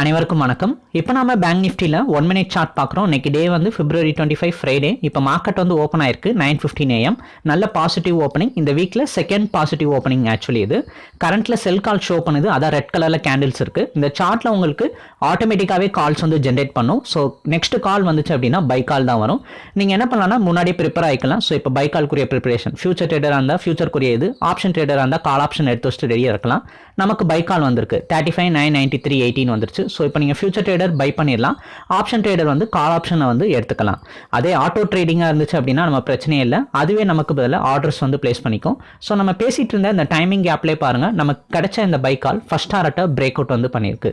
அனைவருக்கும் வணக்கம். இப்போ நம்ம பேங்க் நிஃப்டியில் ஒன் மினிட் சார்ட் பார்க்குறோம். இன்னைக்கு டே வந்து பிப்ரவரி டுவெண்ட்டி ஃபைவ் ஃப்ரைடே இப்போ மார்க்கெட் வந்து ஓப்பன் ஆயிருக்கு நைன் ஃபிஃப்டின் ஏஎம் நல்ல பாசிட்டிவ் ஓப்பனிங் இந்த வீக்கில் செகண்ட் பாசிட்டிவ் ஓப்பனிங் ஆக்சுவலி இது. கரண்ட்டில் செல் கால் ஷோ பண்ணுது. அதான் ரெட் கலரில் கேண்டில்ஸ் இருக்குது இந்த சார்ட்டில் உங்களுக்கு ஆட்டோமேட்டிக்காகவே கால்ஸ் வந்து ஜென்ரேட் பண்ணும். ஸோ நெக்ஸ்ட் கால் வந்துச்சு அப்படின்னா பை கால் தான் வரும். நீங்கள் என்ன பண்ணலாம்னா முன்னாடியே ப்ரிப்பேர் ஆகிக்கலாம் ஸோ இப்போ பை கால்க்குரிய ப்ரிப்பரேஷன் ஃபியூச்சர் ட்ரேடராக இருந்தால் ஃபியூச்சர்க்குரிய இது. ஆப்ஷன் ட்ரேடராக இருந்தால் கால் ஆப்ஷன் எடுத்து வச்சுட்டு ரெடியாக இருக்கலாம். நமக்கு பை கால் வந்திருக்கு. Thirty five nine ninety three eighteen வந்துருச்சு. ஸோ இப்போ நீங்கள் ஃபியூச்சர் ட்ரேடர் பை பண்ணிடலாம். ஆப்ஷன் ட்ரேடர் வந்து கால் ஆப்ஷனை வந்து எடுத்துக்கலாம். அதே ஆட்டோ ட்ரேடிங்காக இருந்துச்சு அப்படின்னா நம்ம பிரச்சனையே இல்லை. அதுவே நமக்கு பதிலாக ஆர்டர்ஸ் வந்து பிளேஸ் பண்ணிக்கும். ஸோ நம்ம பேசிகிட்டு இருந்த இந்த டைமிங் கேப்லேயே பாருங்கள் நமக்கு கிடைச்ச இந்த பை கால் ஃபஸ்ட் ஆர்ட்டை பிரேக் அவுட் வந்து பண்ணியிருக்கு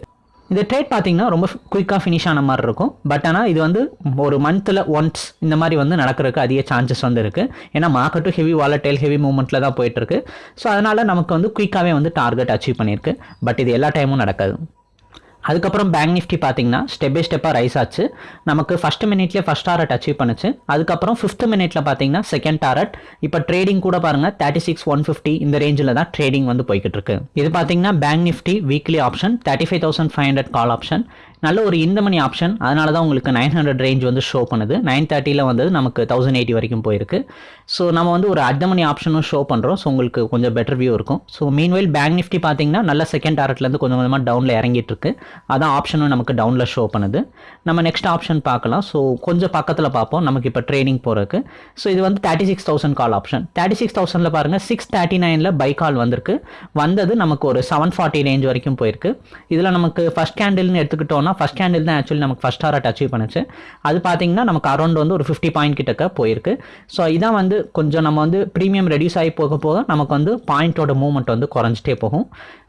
இந்த ட்ரேட் பார்த்தீங்கன்னா ரொம்ப குயிக்காக ஃபினிஷ் ஆன மாதிரி இருக்கும். பட் ஆனால் இது வந்து ஒரு மந்த்தில் ஒன்ஸ் இந்த மாதிரி வந்து நடக்கிறதுக்கு அதிக சான்சஸ் வந்து இருக்குது ஏன்னா மார்க்கெட்டும் ஹெவி வாலட்டைல் ஹெவி மூவ்மெண்ட்டில் தான் போயிட்டுருக்கு ஸோ அதனால் நமக்கு வந்து குயிக்காகவே வந்து டார்கெட் அச்சீவ் பண்ணியிருக்கு பட் இது எல்லா டைமும் நடக்காது. அதுக்கப்புறம் பேங்க் நிஃப்டி பார்த்தீங்கன்னா ஸ்டெப் பை ஸ்டெப்பாக ரைஸ் ஆச்சு. நமக்கு ஃபஸ்ட் மினிட்லேயே ஃபஸ்ட் டாரட் அச்சீவ் பண்ணுச்சு. அதுக்கப்புறம் ஃபிஃப்த் மினிட்ல பார்த்தீங்கன்னா செகண்ட் டாரட் இப்போ ட்ரேடிங் கூட பாருங்கள் தேர்ட்டி சிக்ஸ் ஒன் ஃபிஃப்டி இந்த ரேஞ்சில் தான் ட்ரேடிங் வந்து போய்கிட்டு இருக்கு. இது பார்த்தீங்கன்னா bank Nifty weekly option thirty five thousand five hundred call option நல்ல ஒரு இந்த மணி ஆப்ஷன் அதனால தான் உங்களுக்கு நைன் ஹண்ட்ரட் ரேஞ்ச் வந்து ஷோ பண்ணுது. நைன் தேர்ட்டியில் வந்தது நமக்கு தௌசண்ட் எயிட்டி வரைக்கும் போயிருக்கு. ஸோ நம்ம வந்து ஒரு அட் மணி ஆப்ஷனும் ஷோ பண்ணுறோம் ஸோ உங்களுக்கு கொஞ்சம் பெட்டர் வியூ இருக்கும். ஸோ மீன்வெயில் பேங்க் நிஃப்டி பார்த்தீங்கன்னா நல்ல செகண்ட் டாரட்லேருந்து கொஞ்சம் கொஞ்சமாக டவுனில் இறங்கிட்டு இருக்கு. அதான் ஆப்ஷனும் நமக்கு டவுனில் ஷோ பண்ணுது. நம்ம நெக்ஸ்ட் ஆப்ஷன் பார்க்கலாம். ஸோ கொஞ்சம் பக்கத்தில் பார்ப்போம். நமக்கு இப்போ ட்ரேடிங் போகிறதுக்கு ஸோ இது வந்து thirty six thousand call option thirty six தௌசண்டில் பாருங்கள் சிக்ஸ் தேர்ட்டி நைனில் பை கால் வந்திருக்கு. வந்தது நமக்கு ஒரு செவன் ஃபார்ட்டி ரேஞ்ச் வரைக்கும் போயிருக்கு. இதில் நமக்கு ஃபஸ்ட் கேண்டில்னு எடுத்துக்கிட்டோம்னா ஃபஸ்ட் கேண்டில் தான் ஆக்சுவலி நமக்கு ஃபஸ்ட் டாரட் அச்சீவ் பண்ணுச்சு. அது பார்த்தீங்கன்னா நமக்கு அரௌண்ட் வந்து ஒரு ஃபிஃப்டி பாயிண்ட் கிட்டக்க போயிருக்கு. ஸோ இதான் வந்து கொஞ்சம் நம்ம வந்து ப்ரீமியம் ரெடியூஸ் ஆகி போக போக நமக்கு வந்து பாயிண்டோட மூவ்மெண்ட் வந்து குறைஞ்சிட்டே போகும்.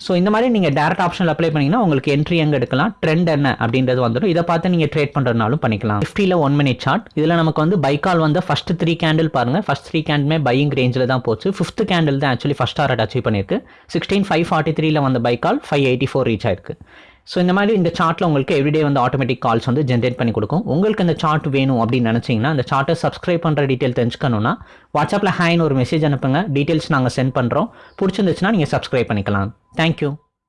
ஸோ இந்த மாதிரி நீங்கள் டேரக்ட் ஆப்ஷனில் அப்ளை பண்ணிங்கன்னா உங்களுக்கு என்ட்ரி எங்கே எடுக்கலாம் ட்ரெண்ட் என்ன அப்படின்றது வந்துடும். இதை பார்த்து நீங்கள் ட்ரேட் பண்ணுறதுனாலும் பண்ணிக்கலாம். ஃபிஃப்டியில் ஒன் மினிட் சார்ட் இதில் நமக்கு வந்து பைக்கால் வந்து ஃபஸ்ட் த்ரீ கேண்டில் பாருங்கள் ஃபஸ்ட் த்ரீ கேண்டுமே பையிங் ரேஞ்சில் தான் போச்சு. ஃபிஃப்த் கேண்டில் தான் ஆக்சுவலி ஃபஸ்ட் டாரட் அச்சீவ் பண்ணியிருக்கு. சிக்ஸ்டீன் ஃபைவ் ஃபார்ட்டி த்ரீல வந்த buy call five eighty four reach ஆயிருக்கு. ஸோ இந்த மாதிரி இந்த சார்ட்டில் உங்களுக்கு எவ்ரிடே வந்து ஆட்டோமேட்டிக் கால்ஸ் வந்து ஜென்ரேட் பண்ணி கொடுக்கும். உங்களுக்கு இந்த சார்ட் வேணும் அப்படின்னு நினச்சிங்கன்னா அந்த சார்ட்டை சப்ஸ்கிரைப் பண்ணுற டீட்டெயில் தெரிஞ்சுக்கணும்னா வாட்ஸ்அப்பில் ஹேன்னு ஒரு மெசேஜ் அனுப்புங்க. டீட்டெயில்ஸ் நாங்கள் சென்ட் பண்ணுறோம் பிடிச்சிருந்துச்சுன்னா நீங்கள் சப்ஸ்கிரைப் பண்ணிக்கலாம். தேங்க்யூ